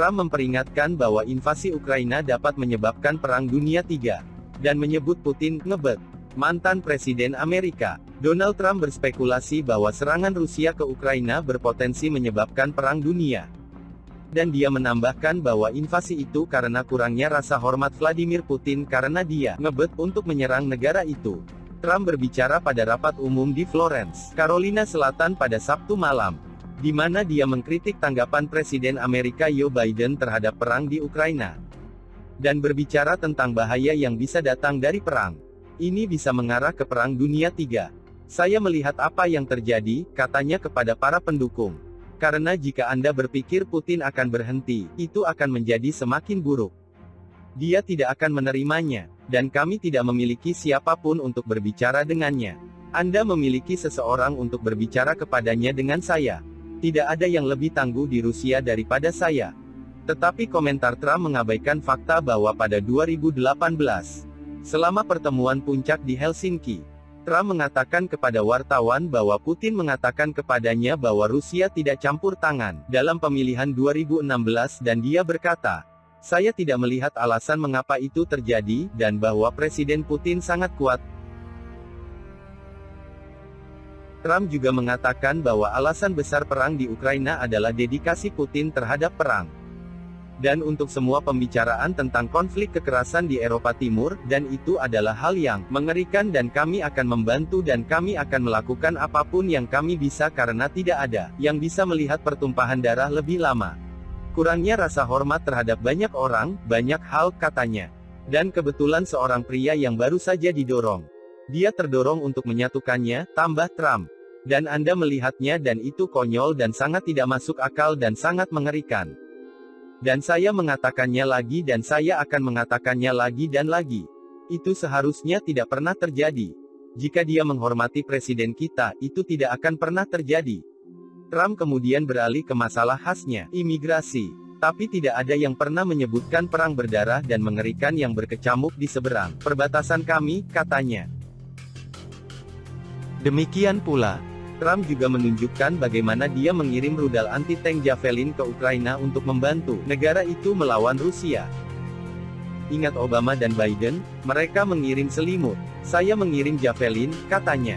Trump memperingatkan bahwa invasi Ukraina dapat menyebabkan Perang Dunia III, dan menyebut Putin ngebet. Mantan Presiden Amerika, Donald Trump berspekulasi bahwa serangan Rusia ke Ukraina berpotensi menyebabkan Perang Dunia. Dan dia menambahkan bahwa invasi itu karena kurangnya rasa hormat Vladimir Putin karena dia ngebet untuk menyerang negara itu. Trump berbicara pada rapat umum di Florence, Carolina Selatan pada Sabtu malam di mana dia mengkritik tanggapan Presiden Amerika Joe Biden terhadap perang di Ukraina. Dan berbicara tentang bahaya yang bisa datang dari perang. Ini bisa mengarah ke Perang Dunia III. Saya melihat apa yang terjadi, katanya kepada para pendukung. Karena jika Anda berpikir Putin akan berhenti, itu akan menjadi semakin buruk. Dia tidak akan menerimanya, dan kami tidak memiliki siapa pun untuk berbicara dengannya. Anda memiliki seseorang untuk berbicara kepadanya dengan saya. Tidak ada yang lebih tangguh di Rusia daripada saya. Tetapi komentar Trump mengabaikan fakta bahwa pada 2018, selama pertemuan puncak di Helsinki, Trump mengatakan kepada wartawan bahwa Putin mengatakan kepadanya bahwa Rusia tidak campur tangan dalam pemilihan 2016 dan dia berkata, saya tidak melihat alasan mengapa itu terjadi, dan bahwa Presiden Putin sangat kuat, Trump juga mengatakan bahwa alasan besar perang di Ukraina adalah dedikasi Putin terhadap perang. Dan untuk semua pembicaraan tentang konflik kekerasan di Eropa Timur, dan itu adalah hal yang mengerikan dan kami akan membantu dan kami akan melakukan apa pun yang kami bisa karena tidak ada yang bisa melihat pertumpahan darah lebih lama. Kurangnya rasa hormat terhadap banyak orang, banyak hal, katanya. Dan kebetulan seorang pria yang baru saja didorong. Dia terdorong untuk menyatukannya, tambah Trump. Dan Anda melihatnya dan itu konyol dan sangat tidak masuk akal dan sangat mengerikan. Dan saya mengatakannya lagi dan saya akan mengatakannya lagi dan lagi. Itu seharusnya tidak pernah terjadi. Jika dia menghormati presiden kita, itu tidak akan pernah terjadi. Trump kemudian beralih ke masalah khasnya, imigrasi. Tapi tidak ada yang pernah menyebutkan perang berdarah dan mengerikan yang berkecamuk di seberang perbatasan kami, katanya. Demikian pula, Trump juga menunjukkan bagaimana dia mengirim rudal anti-tank Javelin ke Ukraina untuk membantu negara itu melawan Rusia. Ingat Obama dan Biden, mereka mengirim selimut. Saya mengirim Javelin, katanya.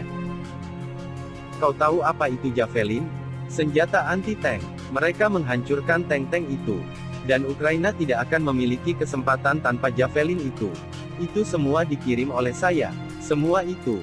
Kau tahu apa itu Javelin? Senjata anti-tank. Mereka menghancurkan tank-tank itu. Dan Ukraina tidak akan memiliki kesempatan tanpa Javelin itu. Itu semua dikirim oleh saya. Semua itu.